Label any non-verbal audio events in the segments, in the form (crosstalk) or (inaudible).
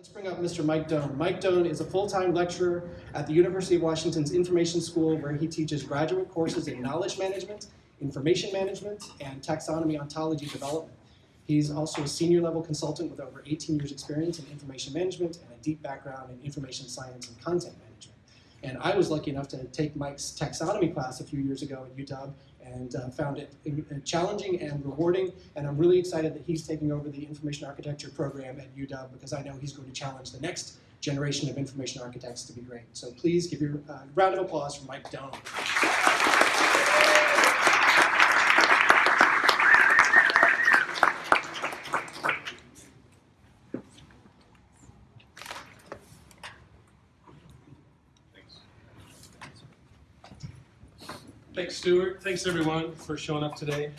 Let's bring up Mr. Mike Doane. Mike Doane is a full-time lecturer at the University of Washington's Information School where he teaches graduate courses in knowledge management, information management, and taxonomy ontology development. He's also a senior level consultant with over 18 years experience in information management and a deep background in information science and content management. And I was lucky enough to take Mike's taxonomy class a few years ago at UW and uh, found it uh, challenging and rewarding. And I'm really excited that he's taking over the information architecture program at UW because I know he's going to challenge the next generation of information architects to be great. So please give your uh, round of applause for Mike Doane. Thanks, Stuart. Thanks, everyone, for showing up today.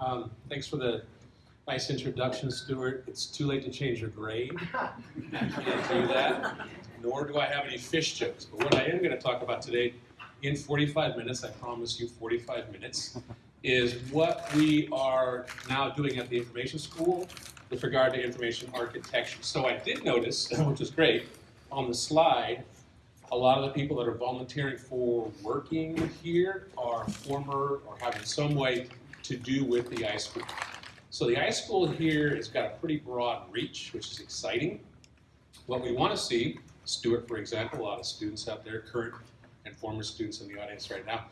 Um, thanks for the nice introduction, Stuart. It's too late to change your grade. (laughs) You can't do that. Nor do I have any fish jokes. But what I am going to talk about today, in 45 minutes, I promise you 45 minutes, is what we are now doing at the information school with regard to information architecture. So I did notice, (laughs) which is great, on the slide, a lot of the people that are volunteering for working here are former or having some way to do with the iSchool. So the iSchool here has got a pretty broad reach, which is exciting. What we want to see, Stuart, for example, a lot of students out there, current and former students in the audience right now.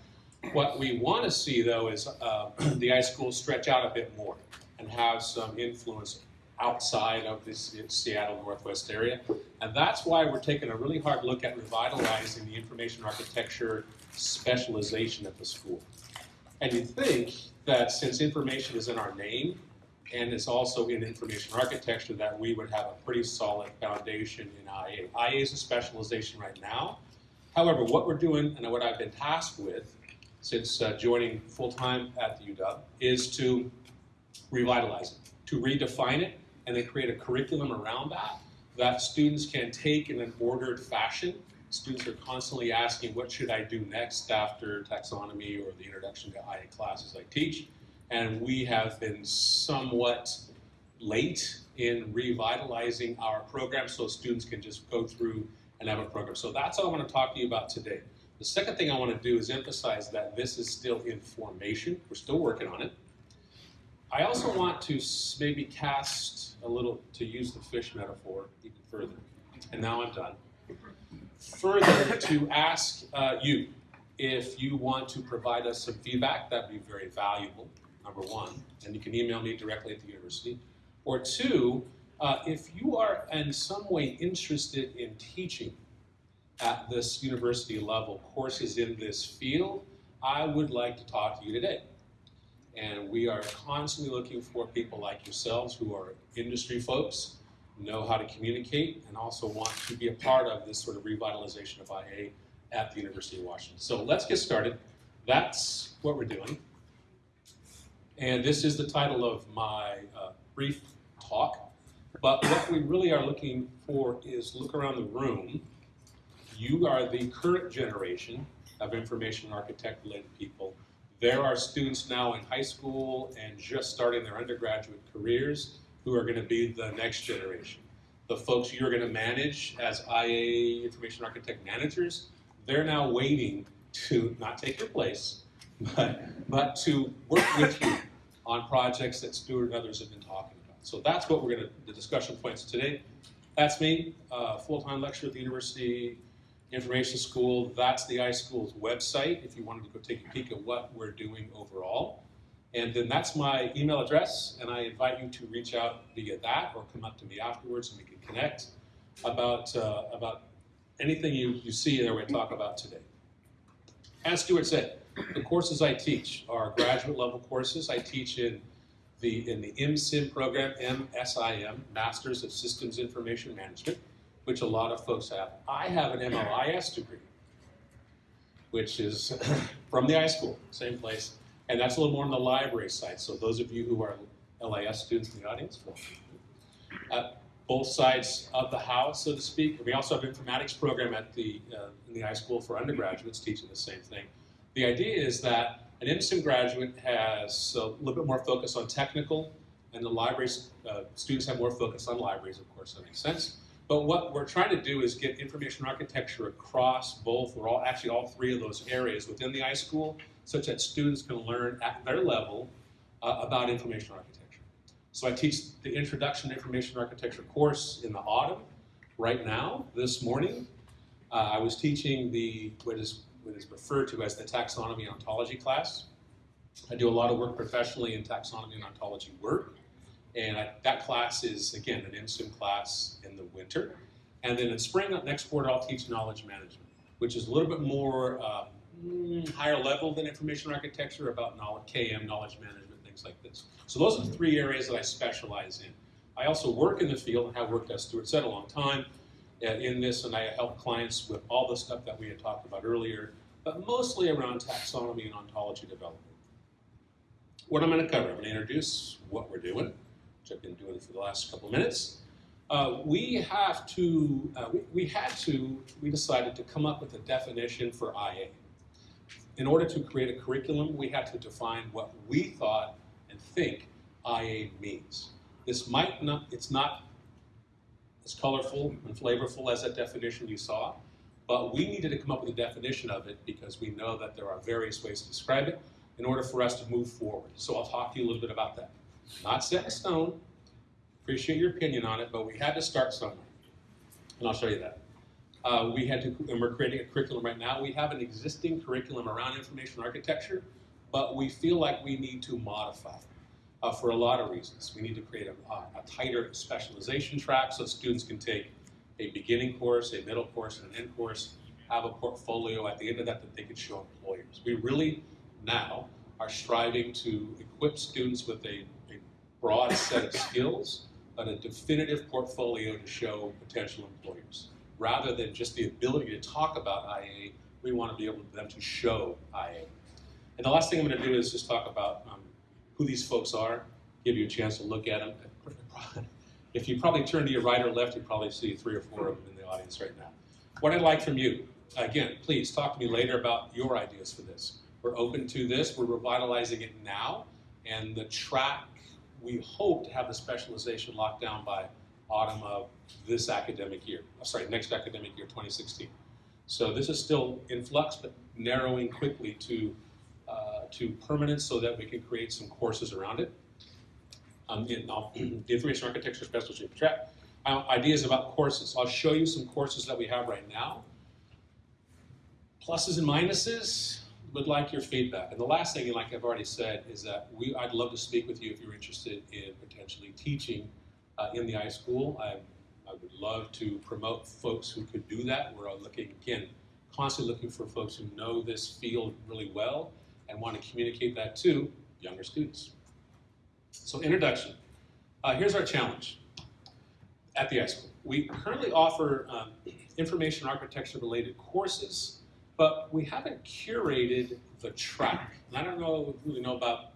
What we want to see, though, is uh, (clears throat) the iSchool stretch out a bit more and have some influence outside of this Seattle Northwest area. And that's why we're taking a really hard look at revitalizing the information architecture specialization at the school. And you think that since information is in our name and it's also in information architecture that we would have a pretty solid foundation in IA. IA is a specialization right now. However, what we're doing and what I've been tasked with since uh, joining full-time at the UW is to revitalize it, to redefine it, and then create a curriculum around that that students can take in an ordered fashion. Students are constantly asking, what should I do next after taxonomy or the introduction to IA classes I teach? And we have been somewhat late in revitalizing our program so students can just go through and have a program. So that's what I want to talk to you about today. The second thing I want to do is emphasize that this is still in formation. We're still working on it. I also want to maybe cast a little, to use the fish metaphor even further, and now I'm done. Further, to ask uh, you if you want to provide us some feedback, that'd be very valuable, number one, and you can email me directly at the university. Or two, uh, if you are in some way interested in teaching at this university level courses in this field, I would like to talk to you today. And we are constantly looking for people like yourselves who are industry folks, know how to communicate, and also want to be a part of this sort of revitalization of IA at the University of Washington. So let's get started. That's what we're doing. And this is the title of my uh, brief talk. But what we really are looking for is look around the room. You are the current generation of information architect-led people there are students now in high school and just starting their undergraduate careers who are going to be the next generation. The folks you're going to manage as IA information architect managers, they're now waiting to not take your place, but, but to work with you on projects that Stuart and others have been talking about. So that's what we're going to, the discussion points today. That's me, uh, full-time lecturer at the University Information School, that's the iSchool's website if you wanted to go take a peek at what we're doing overall. And then that's my email address, and I invite you to reach out via that or come up to me afterwards and we can connect about, uh, about anything you, you see that to talk about today. As Stuart said, the courses I teach are graduate level courses. I teach in the, in the MSIM program, MSIM, Masters of Systems Information Management which a lot of folks have. I have an MLIS degree, which is (coughs) from the iSchool, same place, and that's a little more on the library side. So those of you who are LIS students in the audience, uh, both sides of the house, so to speak. We also have an informatics program at the uh, in the iSchool for undergraduates teaching the same thing. The idea is that an MSIM graduate has a little bit more focus on technical, and the libraries uh, students have more focus on libraries, of course, that makes sense. But what we're trying to do is get information architecture across both, or all, actually all three of those areas within the iSchool, such that students can learn at their level uh, about information architecture. So I teach the Introduction to Information Architecture course in the autumn. Right now, this morning, uh, I was teaching the what is what is referred to as the taxonomy ontology class. I do a lot of work professionally in taxonomy and ontology work. And I, that class is, again, an MSIM class in the winter. And then in spring, next quarter, I'll teach knowledge management, which is a little bit more uh, higher level than information architecture about knowledge, KM, knowledge management, things like this. So those are the three areas that I specialize in. I also work in the field and have worked, as Stuart said, a long time uh, in this, and I help clients with all the stuff that we had talked about earlier, but mostly around taxonomy and ontology development. What I'm going to cover, I'm going to introduce what we're doing, which I've been doing for the last couple minutes. Uh, we have to, uh, we, we had to, we decided to come up with a definition for IA. In order to create a curriculum, we had to define what we thought and think IA means. This might not, it's not as colorful and flavorful as that definition you saw, but we needed to come up with a definition of it because we know that there are various ways to describe it in order for us to move forward. So I'll talk to you a little bit about that. Not set in stone, appreciate your opinion on it, but we had to start somewhere. And I'll show you that. Uh, we had to, and we're creating a curriculum right now. We have an existing curriculum around information architecture, but we feel like we need to modify uh, for a lot of reasons. We need to create a, a, tighter specialization track so students can take a beginning course, a middle course, and an end course, have a portfolio at the end of that that they can show employers. We really now are striving to equip students with a broad set of skills, but a definitive portfolio to show potential employers. Rather than just the ability to talk about IA, we want to be able for them to show IA. And the last thing I'm going to do is just talk about um, who these folks are, give you a chance to look at them. If you probably turn to your right or left, you probably see three or four of them in the audience right now. What I'd like from you, again, please talk to me later about your ideas for this. We're open to this. We're revitalizing it now. And the track, we hope to have the specialization locked down by autumn of this academic year. Oh, sorry, next academic year, 2016. So this is still in flux, but narrowing quickly to, uh, to permanence so that we can create some courses around it. Um, in, uh, (clears throat) the information architecture specialty track. Uh, ideas about courses. I'll show you some courses that we have right now. Pluses and minuses would like your feedback. And the last thing, like I've already said, is that we, I'd love to speak with you if you're interested in potentially teaching uh, in the iSchool. I, I would love to promote folks who could do that. We're looking, again, constantly looking for folks who know this field really well and want to communicate that to younger students. So introduction. Uh, here's our challenge at the iSchool. We currently offer um, information architecture related courses but we haven't curated the track. And I don't know really know about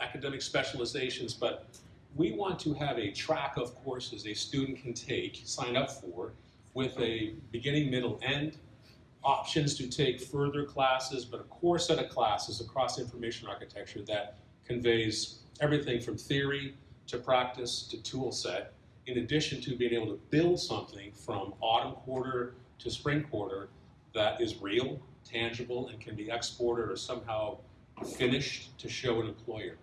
academic specializations, but we want to have a track of courses a student can take, sign up for, with a beginning, middle, end, options to take further classes, but a core set of classes across information architecture that conveys everything from theory to practice to tool set, in addition to being able to build something from autumn quarter to spring quarter that is real, tangible, and can be exported or somehow finished to show an employer.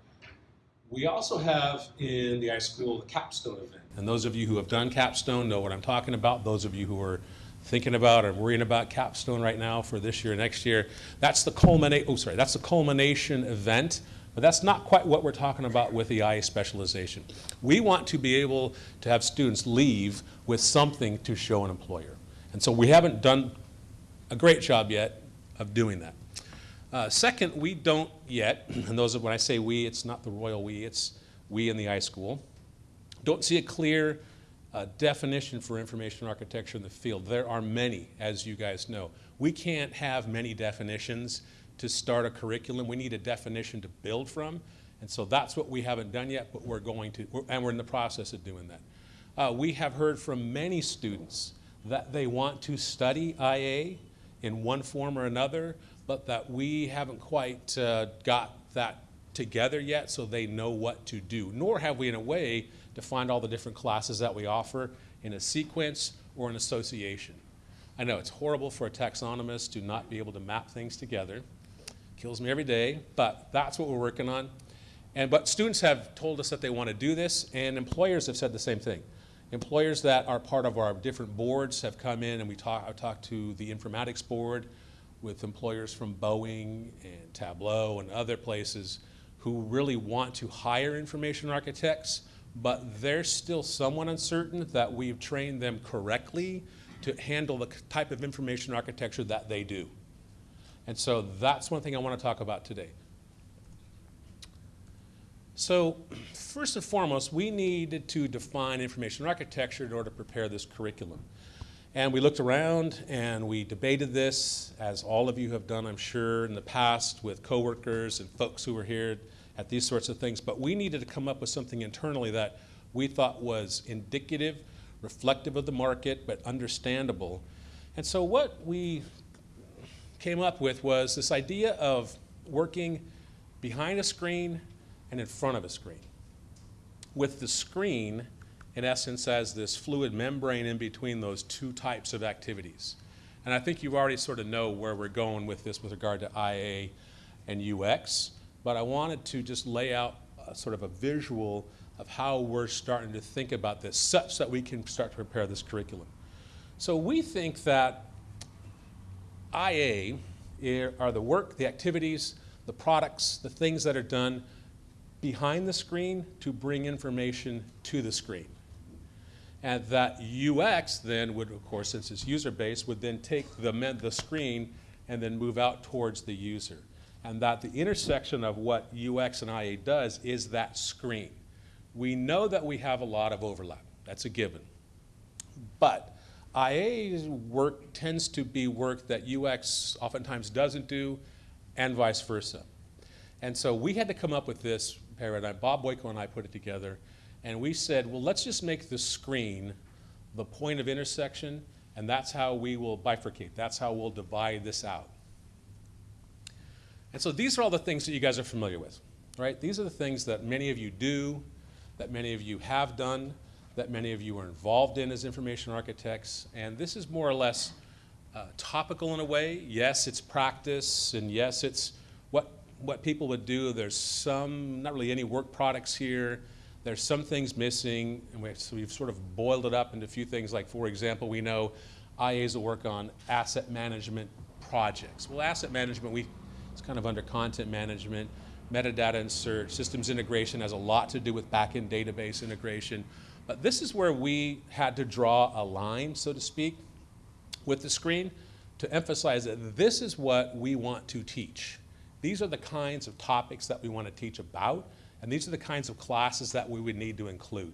We also have in the iSchool the capstone event. And those of you who have done capstone know what I'm talking about. Those of you who are thinking about or worrying about capstone right now for this year, next year, that's the culminate, oh sorry, that's the culmination event. But that's not quite what we're talking about with the IA specialization. We want to be able to have students leave with something to show an employer. And so we haven't done a great job yet of doing that. Uh, second, we don't yet, (clears throat) and those are, when I say we, it's not the royal we, it's we in the iSchool, don't see a clear uh, definition for information architecture in the field. There are many, as you guys know. We can't have many definitions to start a curriculum. We need a definition to build from, and so that's what we haven't done yet, but we're going to, we're, and we're in the process of doing that. Uh, we have heard from many students that they want to study IA in one form or another, but that we haven't quite uh, got that together yet so they know what to do. Nor have we, in a way, defined all the different classes that we offer in a sequence or an association. I know it's horrible for a taxonomist to not be able to map things together. Kills me every day, but that's what we're working on. And but students have told us that they want to do this, and employers have said the same thing. Employers that are part of our different boards have come in, and we talk. I've talked to the informatics board with employers from Boeing and Tableau and other places who really want to hire information architects, but they're still somewhat uncertain that we've trained them correctly to handle the type of information architecture that they do. And so that's one thing I want to talk about today. So first and foremost, we needed to define information architecture in order to prepare this curriculum. And we looked around and we debated this, as all of you have done, I'm sure, in the past with coworkers and folks who were here at these sorts of things. But we needed to come up with something internally that we thought was indicative, reflective of the market, but understandable. And so what we came up with was this idea of working behind a screen and in front of a screen. With the screen, in essence, as this fluid membrane in between those two types of activities. And I think you already sort of know where we're going with this with regard to IA and UX, but I wanted to just lay out sort of a visual of how we're starting to think about this such that we can start to prepare this curriculum. So we think that IA eh, are the work, the activities, the products, the things that are done behind the screen to bring information to the screen. And that UX then would, of course, since it's user-based, would then take the, the screen and then move out towards the user. And that the intersection of what UX and IA does is that screen. We know that we have a lot of overlap. That's a given. But IA's work tends to be work that UX oftentimes doesn't do, and vice versa. And so we had to come up with this paradigm. Bob Boiko and I put it together, and we said, well, let's just make the screen the point of intersection, and that's how we will bifurcate. That's how we'll divide this out. And so these are all the things that you guys are familiar with, right? These are the things that many of you do, that many of you have done, that many of you are involved in as information architects, and this is more or less uh, topical in a way. Yes, it's practice, and yes, it's what, people would do. There's some, not really any work products here. There's some things missing, and we, so we've sort of boiled it up into a few things, like, for example, we know IAs will work on asset management projects. Well, asset management, we, it's kind of under content management metadata and search. Systems integration has a lot to do with backend database integration. But this is where we had to draw a line, so to speak, with the screen to emphasize that this is what we want to teach. These are the kinds of topics that we want to teach about, and these are the kinds of classes that we would need to include.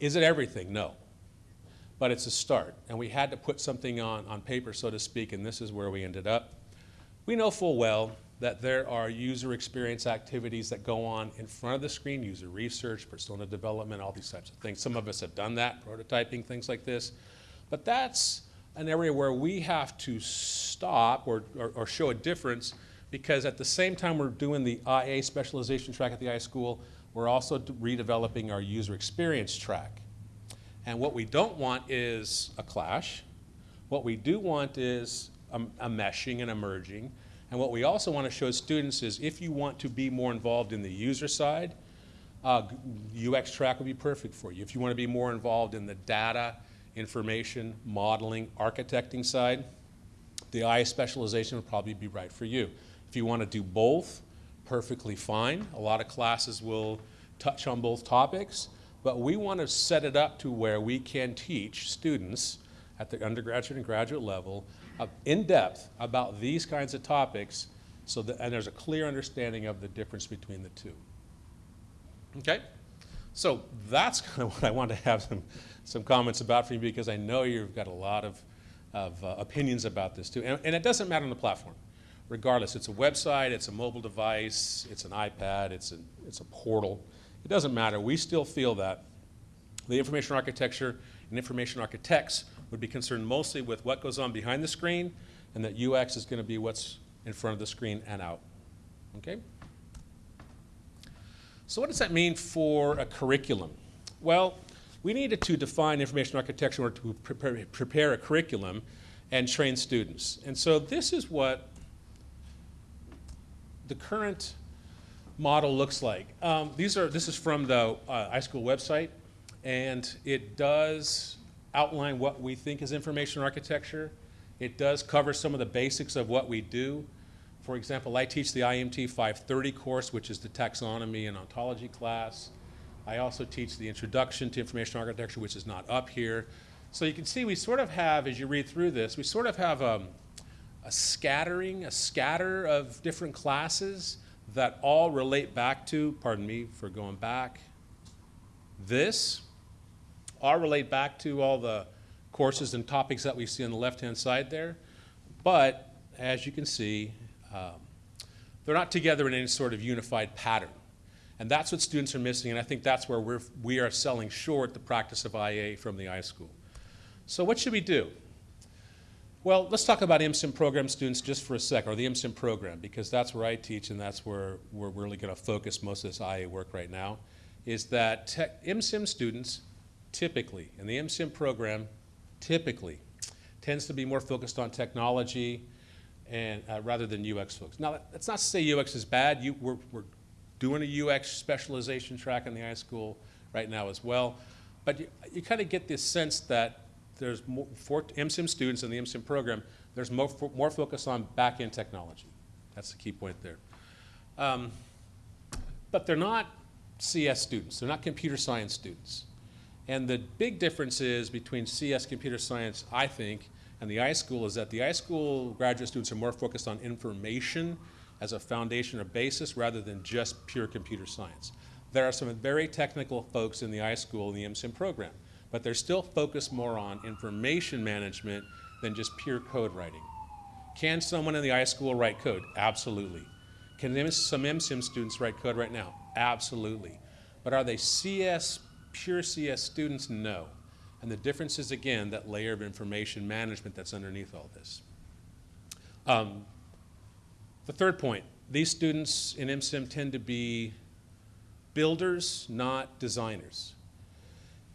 Is it everything? No. But it's a start, and we had to put something on, on paper, so to speak, and this is where we ended up. We know full well that there are user experience activities that go on in front of the screen, user research, persona development, all these types of things. Some of us have done that, prototyping, things like this. But that's an area where we have to stop or, or, or show a difference because at the same time we're doing the IA specialization track at the IA school, we're also redeveloping our user experience track. And what we don't want is a clash. What we do want is a, a meshing and a merging. And what we also want to show students is if you want to be more involved in the user side, uh, UX track would be perfect for you. If you want to be more involved in the data, information, modeling, architecting side, the IA specialization would probably be right for you. If you want to do both, perfectly fine. A lot of classes will touch on both topics, but we want to set it up to where we can teach students at the undergraduate and graduate level uh, in depth about these kinds of topics so that, and there's a clear understanding of the difference between the two. Okay? So that's (laughs) kind of what I want to have some, some comments about for you because I know you've got a lot of, of uh, opinions about this too. And, and it doesn't matter on the platform. Regardless, it's a website, it's a mobile device, it's an iPad, it's a, it's a portal. It doesn't matter. We still feel that the information architecture and information architects would be concerned mostly with what goes on behind the screen and that UX is going to be what's in front of the screen and out. Okay? So what does that mean for a curriculum? Well, we needed to define information architecture in order to prepare, prepare a curriculum and train students. And so this is what the current model looks like. Um, these are, this is from the uh, iSchool website, and it does outline what we think is information architecture. It does cover some of the basics of what we do. For example, I teach the IMT 530 course, which is the taxonomy and ontology class. I also teach the introduction to information architecture, which is not up here. So you can see we sort of have, as you read through this, we sort of have um, a scattering, a scatter of different classes that all relate back to, pardon me for going back, this, all relate back to all the courses and topics that we see on the left-hand side there. But as you can see, um, they're not together in any sort of unified pattern. And that's what students are missing, and I think that's where we're, we are selling short the practice of IA from the iSchool. So what should we do? Well, let's talk about MSIM program students just for a sec, or the MSIM program, because that's where I teach and that's where we're really going to focus most of this IA work right now, is that tech, MSIM students typically, and the MSIM program typically, tends to be more focused on technology and uh, rather than UX folks. Now, that's not to say UX is bad. You, we're, we're doing a UX specialization track in the iSchool right now as well. But you, you kind of get this sense that there's more, for MSIM students in the MSIM program, there's more, more focus on back-end technology. That's the key point there. Um, but they're not CS students. They're not computer science students. And the big difference is between CS computer science, I think, and the iSchool is that the iSchool graduate students are more focused on information as a foundation or basis rather than just pure computer science. There are some very technical folks in the iSchool and the MSIM program but they're still focused more on information management than just pure code writing. Can someone in the iSchool write code? Absolutely. Can some MSIM students write code right now? Absolutely. But are they CS, pure CS students? No. And the difference is, again, that layer of information management that's underneath all this. Um, the third point, these students in MSIM tend to be builders, not designers.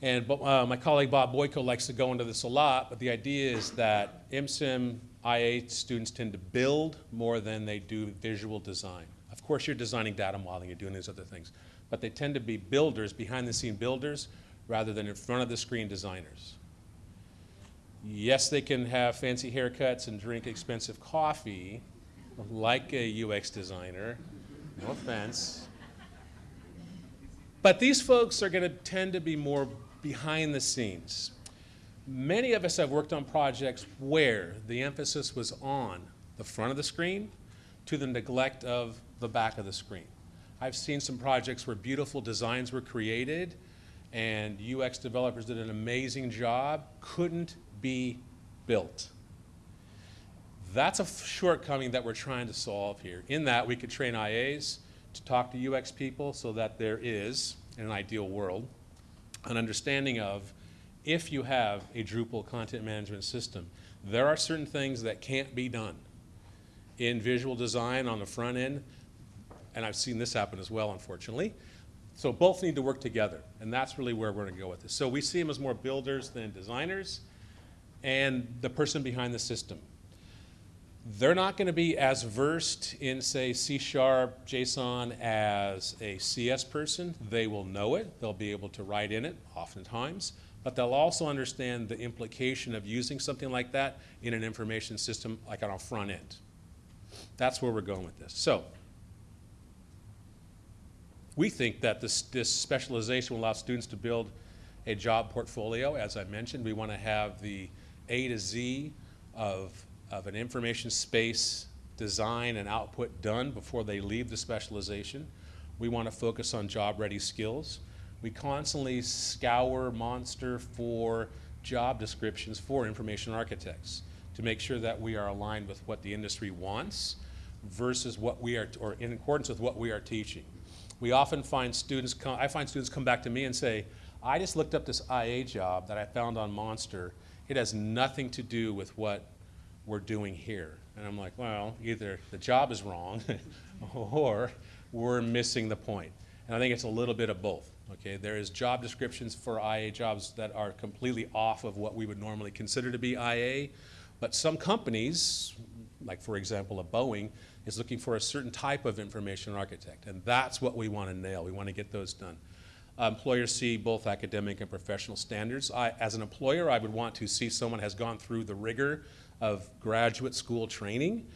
And uh, my colleague Bob Boiko likes to go into this a lot, but the idea is that MSIM IA students tend to build more than they do visual design. Of course, you're designing data modeling, you're doing these other things, but they tend to be builders, behind the scene builders, rather than in front of the screen designers. Yes, they can have fancy haircuts and drink expensive coffee, like a UX designer, no offense. But these folks are going to tend to be more behind the scenes. Many of us have worked on projects where the emphasis was on the front of the screen to the neglect of the back of the screen. I've seen some projects where beautiful designs were created and UX developers did an amazing job, couldn't be built. That's a shortcoming that we're trying to solve here. In that, we could train IAs to talk to UX people so that there is, in an ideal world, an understanding of if you have a Drupal content management system, there are certain things that can't be done in visual design on the front end, and I've seen this happen as well, unfortunately. So both need to work together, and that's really where we're going to go with this. So we see them as more builders than designers, and the person behind the system they're not going to be as versed in, say, C Sharp, JSON as a CS person. They will know it. They'll be able to write in it, oftentimes. But they'll also understand the implication of using something like that in an information system, like on a front end. That's where we're going with this. So, we think that this, this specialization will allow students to build a job portfolio. As I mentioned, we want to have the A to Z of of an information space design and output done before they leave the specialization. We want to focus on job-ready skills. We constantly scour Monster for job descriptions for information architects to make sure that we are aligned with what the industry wants versus what we are, or in accordance with what we are teaching. We often find students, come, I find students come back to me and say, I just looked up this IA job that I found on Monster. It has nothing to do with what we're doing here. And I'm like, well, either the job is wrong (laughs) or we're missing the point. And I think it's a little bit of both. Okay, there is job descriptions for IA jobs that are completely off of what we would normally consider to be IA, but some companies, like for example a Boeing, is looking for a certain type of information architect, and that's what we want to nail. We want to get those done. Employers see both academic and professional standards. I, as an employer, I would want to see someone has gone through the rigor of graduate school training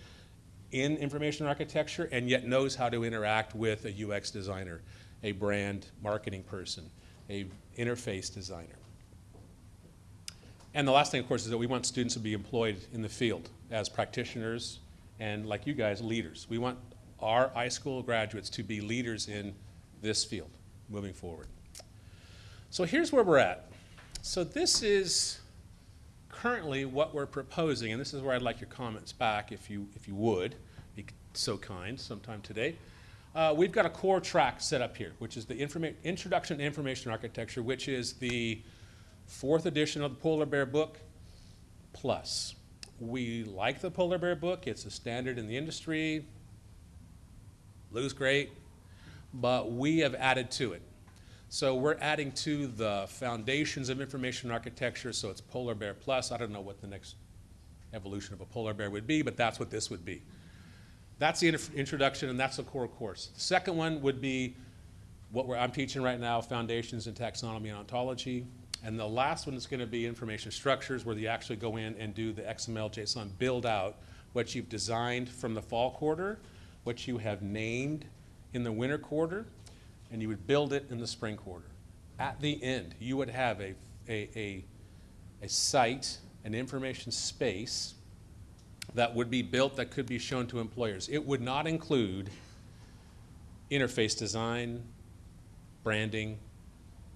in information architecture and yet knows how to interact with a UX designer, a brand marketing person, a interface designer. And the last thing, of course, is that we want students to be employed in the field as practitioners and, like you guys, leaders. We want our iSchool graduates to be leaders in this field moving forward. So here's where we're at. So this is currently what we're proposing, and this is where I'd like your comments back if you, if you would, be so kind sometime today. Uh, we've got a core track set up here, which is the Introduction to Information Architecture, which is the fourth edition of the Polar Bear book plus. We like the Polar Bear book. It's a standard in the industry. Lou's great, but we have added to it. So we're adding to the foundations of information architecture, so it's Polar Bear Plus. I don't know what the next evolution of a Polar Bear would be, but that's what this would be. That's the introduction, and that's the core course. The second one would be what I'm teaching right now, Foundations in Taxonomy and Ontology. And the last one is going to be information structures, where you actually go in and do the XML, JSON, build out what you've designed from the fall quarter, what you have named in the winter quarter, and you would build it in the spring quarter. At the end, you would have a, a, a, a site, an information space that would be built that could be shown to employers. It would not include interface design, branding,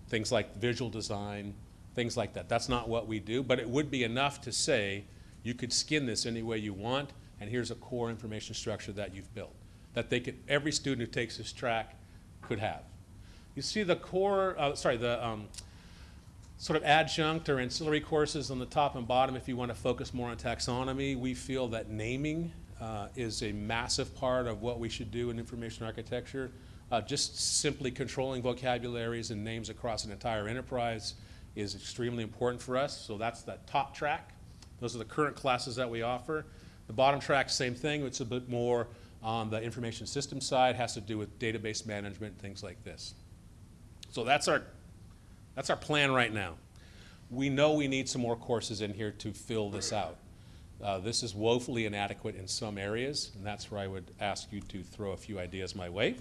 things like visual design, things like that. That's not what we do, but it would be enough to say you could skin this any way you want, and here's a core information structure that you've built that they could, every student who takes this track could have. You see the core, uh, sorry, the um, sort of adjunct or ancillary courses on the top and bottom if you want to focus more on taxonomy. We feel that naming uh, is a massive part of what we should do in information architecture. Uh, just simply controlling vocabularies and names across an entire enterprise is extremely important for us. So that's the top track. Those are the current classes that we offer. The bottom track, same thing. It's a bit more on the information system side, has to do with database management, things like this. So that's our, that's our plan right now. We know we need some more courses in here to fill this out. Uh, this is woefully inadequate in some areas, and that's where I would ask you to throw a few ideas my way.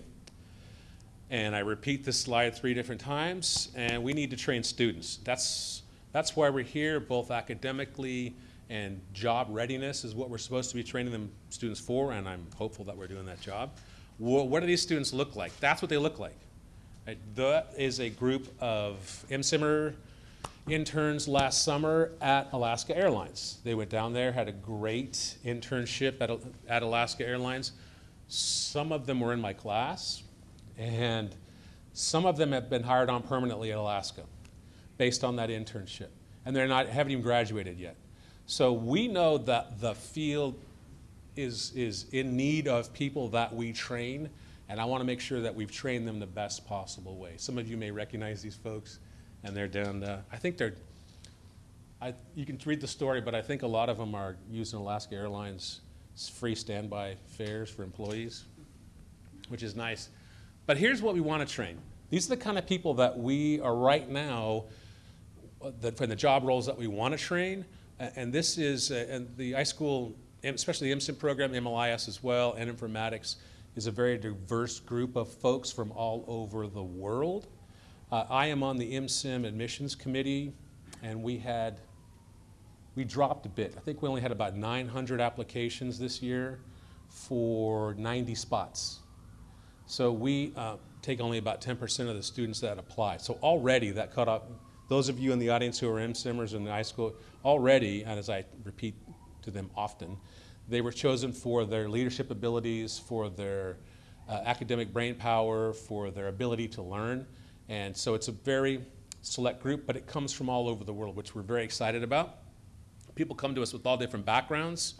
And I repeat this slide three different times, and we need to train students. That's, that's why we're here, both academically and job readiness is what we're supposed to be training them students for, and I'm hopeful that we're doing that job. What do these students look like? That's what they look like. That is a group of MSIMMER interns last summer at Alaska Airlines. They went down there, had a great internship at, at Alaska Airlines. Some of them were in my class, and some of them have been hired on permanently at Alaska based on that internship. And they're not, haven't even graduated yet. So we know that the field is, is in need of people that we train, and I want to make sure that we've trained them the best possible way. Some of you may recognize these folks, and they're down, uh, I think they're, I, you can read the story, but I think a lot of them are using Alaska Airlines free standby fares for employees, which is nice. But here's what we want to train. These are the kind of people that we are right now, uh, the, for the job roles that we want to train, and this is, uh, and the iSchool, especially the MSIM program, MLIS as well, and informatics, is a very diverse group of folks from all over the world. Uh, I am on the MSIM admissions committee, and we had, we dropped a bit. I think we only had about 900 applications this year for 90 spots. So we uh, take only about 10% of the students that apply. So already that cut off, those of you in the audience who are MSIMMers in high school already, and as I repeat to them often, they were chosen for their leadership abilities, for their uh, academic brain power, for their ability to learn. And so it's a very select group, but it comes from all over the world, which we're very excited about. People come to us with all different backgrounds.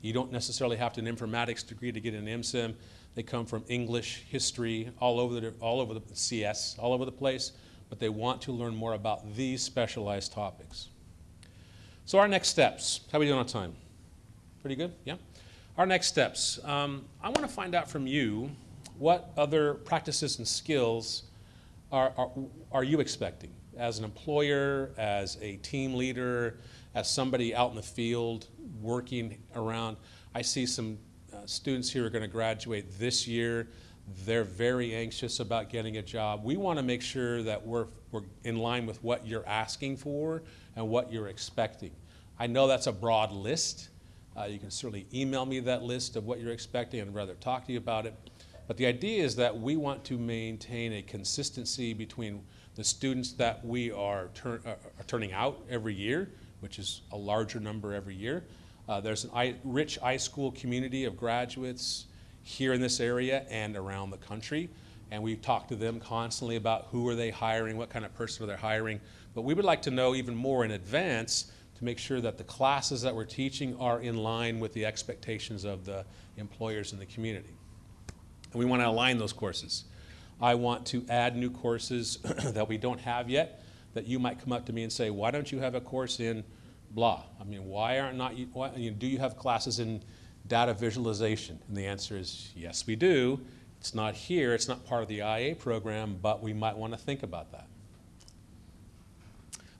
You don't necessarily have to an informatics degree to get an MSIM. They come from English, history, all over the, all over the CS, all over the place, but they want to learn more about these specialized topics. So our next steps, how are we doing on time? Pretty good, yeah? Our next steps, um, I want to find out from you what other practices and skills are, are, are you expecting as an employer, as a team leader, as somebody out in the field working around. I see some uh, students here are going to graduate this year. They're very anxious about getting a job. We want to make sure that we're, we're in line with what you're asking for and what you're expecting. I know that's a broad list. Uh, you can certainly email me that list of what you're expecting and rather talk to you about it. But the idea is that we want to maintain a consistency between the students that we are, turn, uh, are turning out every year, which is a larger number every year. Uh, there's a rich iSchool community of graduates here in this area and around the country. And we talk to them constantly about who are they hiring, what kind of person are they hiring. But we would like to know even more in advance to make sure that the classes that we're teaching are in line with the expectations of the employers in the community. And we want to align those courses. I want to add new courses (clears throat) that we don't have yet that you might come up to me and say, why don't you have a course in blah? I mean, why aren't not you, why, you know, do you have classes in data visualization? And the answer is yes, we do. It's not here, it's not part of the IA program, but we might want to think about that.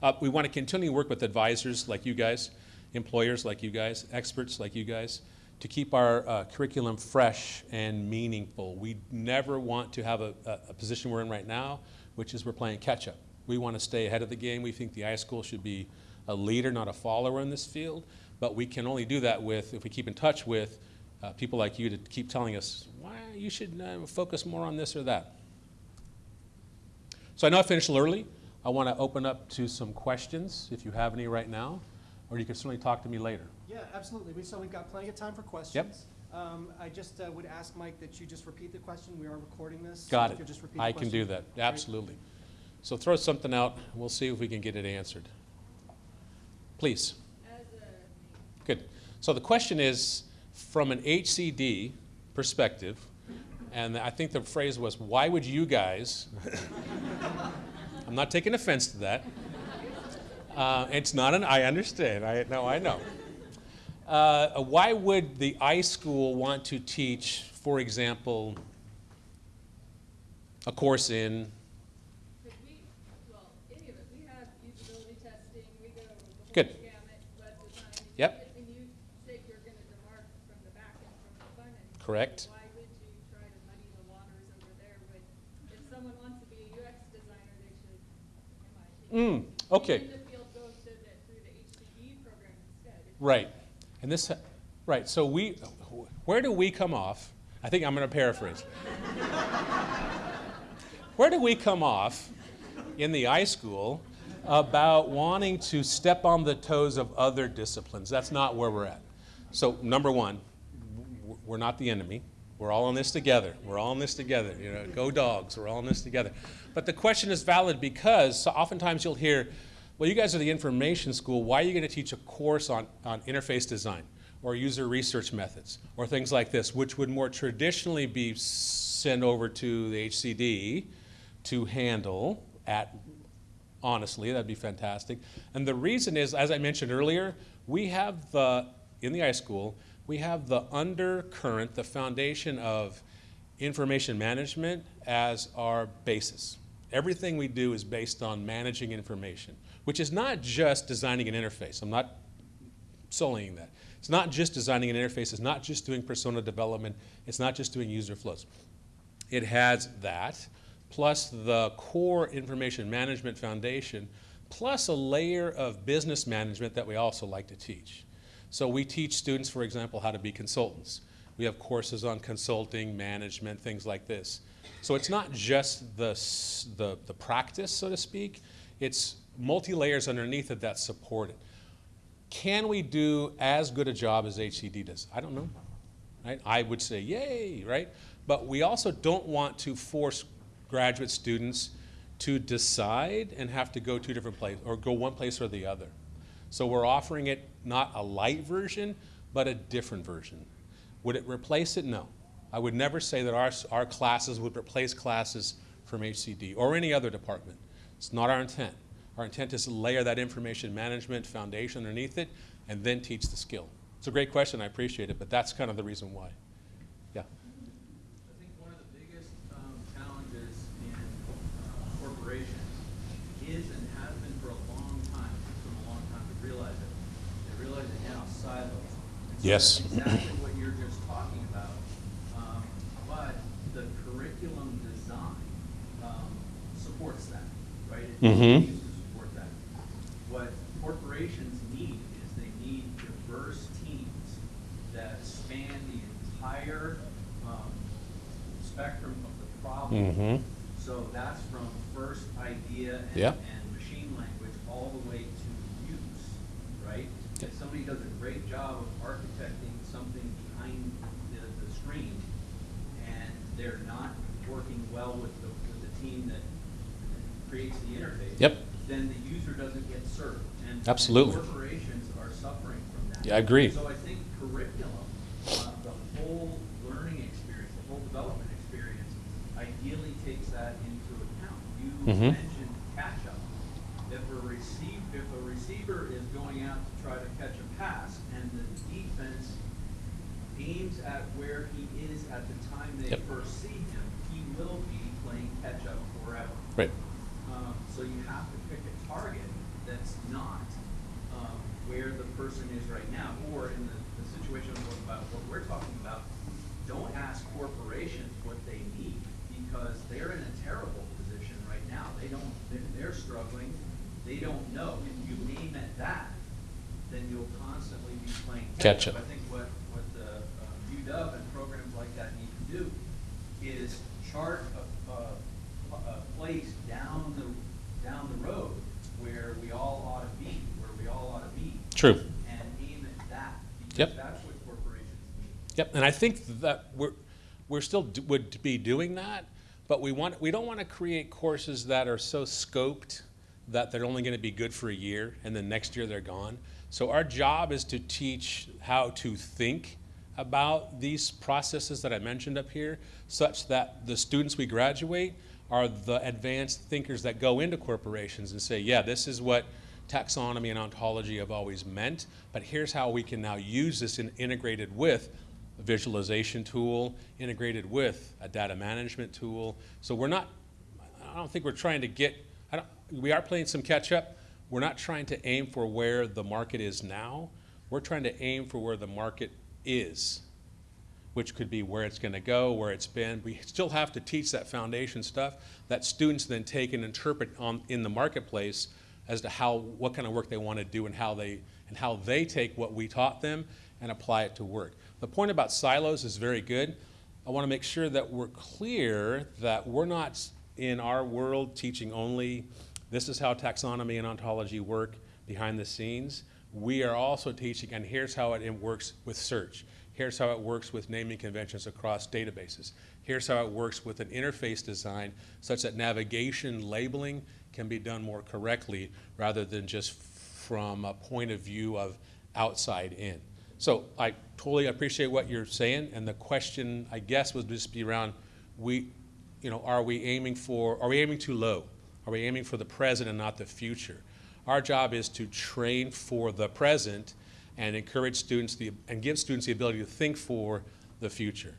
Uh, we want to continue to work with advisors like you guys, employers like you guys, experts like you guys, to keep our uh, curriculum fresh and meaningful. We never want to have a, a, a, position we're in right now, which is we're playing catch up. We want to stay ahead of the game. We think the iSchool should be a leader, not a follower in this field. But we can only do that with if we keep in touch with uh, people like you to keep telling us why you should uh, focus more on this or that. So I know I finished early. I want to open up to some questions if you have any right now, or you can certainly talk to me later. Yeah, absolutely. We, so we've got plenty of time for questions. Um, I just uh, would ask Mike that you just repeat the question. We are recording this. Got if it. just repeat the I can do that, absolutely. So throw something out, we'll see if we can get it answered. Please. Good. So the question is, from an HCD perspective, and I think the phrase was, why would you guys, (laughs) I'm not taking offense to that. Uh, it's not an, I understand, I, no, I know. Uh, why would the iSchool want to teach, for example, a course in Because we, well, any of it, we have usability testing, we go the Good. whole gamut, web design. Yep. And you say you're gonna demark from the back end, from the front end. Correct. Why would you try to muddy the waters over there when, if someone wants to be a UX designer, they should, in my opinion. Mm, okay. be In the field, go to the, through the HCD program instead. If- someone wants to be a UX designer, they should buy hmm, it. Right. And this, right, so we, where do we come off? I think I'm going to paraphrase. (laughs) where do we come off in the iSchool about wanting to step on the toes of other disciplines? That's not where we're at. So, number one, we're not the enemy. We're all in this together. We're all in this together. You know, go dogs. We're all in this together. But the question is valid because so oftentimes you'll hear, well, you guys are the information school. Why are you going to teach a course on, on interface design or user research methods or things like this, which would more traditionally be sent over to the HCD to handle at honestly, that'd be fantastic. And the reason is, as I mentioned earlier, we have the, in the iSchool, we have the undercurrent, the foundation of information management as our basis. Everything we do is based on managing information, which is not just designing an interface. I'm not sullying that. It's not just designing an interface, it's not just doing persona development, it's not just doing user flows. It has that, plus the core information management foundation, plus a layer of business management that we also like to teach. So we teach students, for example, how to be consultants. We have courses on consulting, management, things like this. So it's not just the, the, the practice, so to speak, it's multi-layers underneath it that support it. Can we do as good a job as HCD does? I don't know. Right? I would say yay, right? But we also don't want to force graduate students to decide and have to go two different places or go one place or the other. So we're offering it not a light version, but a different version. Would it replace it? No. I would never say that our, our classes would replace classes from HCD or any other department. It's not our intent. Our intent is to layer that information management foundation underneath it and then teach the skill. It's a great question, I appreciate it, but that's kind of the reason why. Yeah. I think one of the biggest um, challenges in uh, corporations is and has been for a long time, it took them a long time to realize it. They realize it now silos. Yes. Exactly what you're just talking about. Um, But the curriculum design um, supports that, right? It Mhm. needs to support that. What corporations need is they need diverse teams that span the entire um, spectrum of the problem. Mhm. So that's from first idea and, Yeah. and machine language all the way to use, right? If somebody does a great job of architecting something behind the, the screen and they're not working well with the, with the team that creates the interface. Yep. Then the user doesn't get served. And- Absolutely. Corporations are suffering from that. Yeah, I agree. So I think curriculum, uh, the whole learning experience, the whole development experience, ideally takes that into account. You Mhm. mentioned catch-up. If a receive, if a receiver is going out to try to catch a pass and the defense aims at where he is at the time they Yep. first see him, he will be playing catch-up forever. Right. Um, so you have to pick a target that's not, where the person is right now, or in the, the situation about what we're talking about, don't ask corporations what they need, because they're in a terrible position right now. They don't, they're, they're struggling, they don't know. If you aim at that, then you'll constantly be playing Catch catch-up. I think what, what the, um, UW and programs like that need to do is chart a, a, a place down the, down the road where we all ought to be, where we all ought to be. True. And aim at that, Yep. that's what corporations need. Yep, and I think that we're, we're still, would be doing that, but we want, we don't want to create courses that are so scoped that they're only going to be good for a year, and then next year they're gone. So our job is to teach how to think about these processes that I mentioned up here, such that the students we graduate are the advanced thinkers that go into corporations and say, yeah, this is what taxonomy and ontology have always meant, but here's how we can now use this in, integrated with a visualization tool, integrated with a data management tool. So we're not, I don't think we're trying to get, we are playing some catch up. We're not trying to aim for where the market is now. We're trying to aim for where the market is, which could be where it's going to go, where it's been. We still have to teach that foundation stuff that students then take and interpret on, in the marketplace as to how, what kind of work they want to do and how they, and how they take what we taught them and apply it to work. The point about silos is very good. I want to make sure that we're clear that we're not in our world teaching only this is how taxonomy and ontology work behind the scenes. We are also teaching, and here's how it works with search. Here's how it works with naming conventions across databases. Here's how it works with an interface design such that navigation labeling can be done more correctly rather than just from a point of view of outside in. So I totally appreciate what you're saying, and the question, I guess, would just be around, we, you know, are we aiming for, are we aiming too low? Are we aiming for the present and not the future? Our job is to train for the present and encourage students the, and give students the ability to think for the future,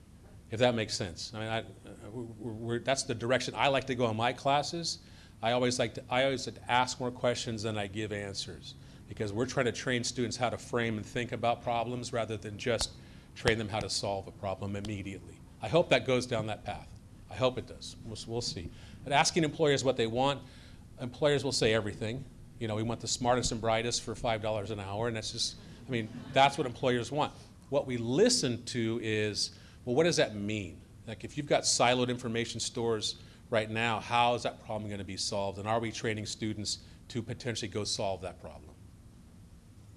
if that makes sense. I mean, I, uh, that's the direction I like to go in my classes. I always like to, I always like to ask more questions than I give answers because we're trying to train students how to frame and think about problems rather than just train them how to solve a problem immediately. I hope that goes down that path. I hope it does. We'll, we'll see. But asking employers what they want, employers will say everything. You know, we want the smartest and brightest for $5 an hour, and that's just, I mean, that's what employers want. What we listen to is, well, what does that mean? Like, if you've got siloed information stores right now, how is that problem going to be solved? And are we training students to potentially go solve that problem?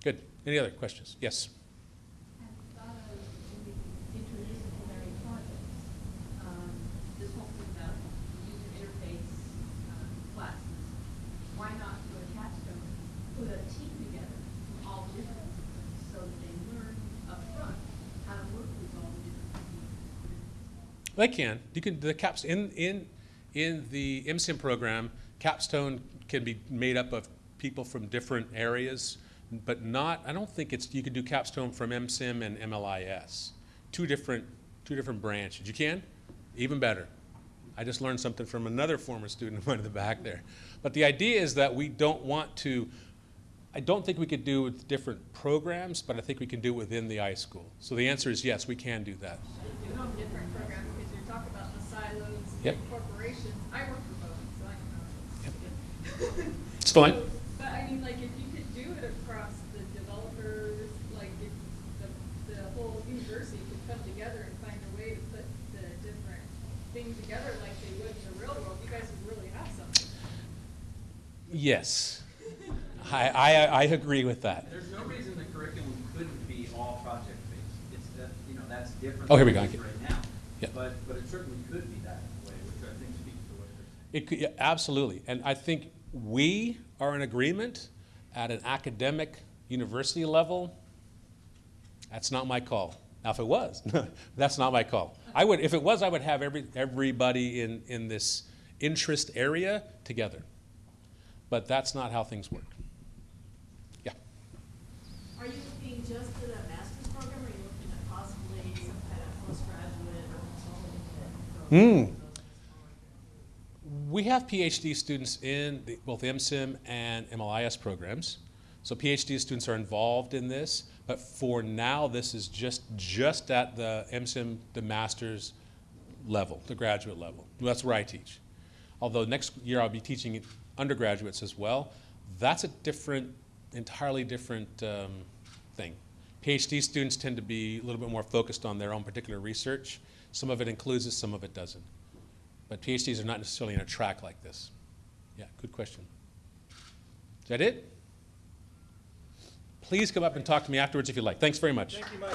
Good. Any other questions? Yes. They can. You can, the caps, in, in, in the MSIM program, capstone can be made up of people from different areas, but not, I don't think it's, you can do capstone from MSIM and MLIS. Two different, two different branches. You can? Even better. I just learned something from another former student in the back there. But the idea is that we don't want to, I don't think we could do with different programs, but I think we can do it within the iSchool. So the answer is yes, we can do that them different programs, because you're talking about the silos Yep. and corporations. I work for both, so I know. how it is. Fine. So, (laughs) But I mean, like, if you could do it across the developers, like, if the, the whole university could come together and find a way to put the different things together like they would in the real world, you guys would really have something. Yes. I, I, I agree with that. There's no reason the curriculum couldn't be all project-based. It's that, you know, that's different. Oh, here we go. Right now. Yeah. But, but it certainly could be that way, which I think speaks to what you're saying. It could, yeah, absolutely. And I think we are in agreement at an academic university level. That's not my call. Now, if it was, (laughs) that's not my call. I would, if it was, I would have every, everybody in, in this interest area together. But that's not how things work. Yeah. Are you looking just at a master's program, or are you looking at possibly some kind of postgraduate or consulting program? We have PhD students in the- both MSIM and MLIS programs. So PhD students are involved in this, but for now, this is just, just at the MSIM, the master's level, the graduate level. That's where I teach. Although next year I'll be teaching undergraduates as well. That's a different, entirely different um, thing. PhD students tend to be a little bit more focused on their own particular research. Some of it includes it, some of it doesn't. But PhDs are not necessarily in a track like this. Yeah, good question. Is that it? Please come up and talk to me afterwards if you like. Thanks very much. Thank you, Mike.